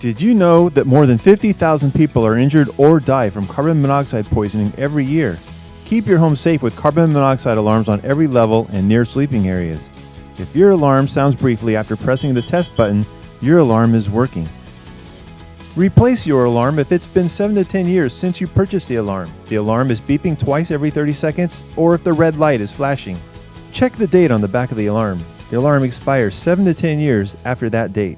Did you know that more than 50,000 people are injured or die from carbon monoxide poisoning every year? Keep your home safe with carbon monoxide alarms on every level and near sleeping areas. If your alarm sounds briefly after pressing the test button, your alarm is working. Replace your alarm if it's been 7 to 10 years since you purchased the alarm. The alarm is beeping twice every 30 seconds, or if the red light is flashing. Check the date on the back of the alarm. The alarm expires 7 to 10 years after that date.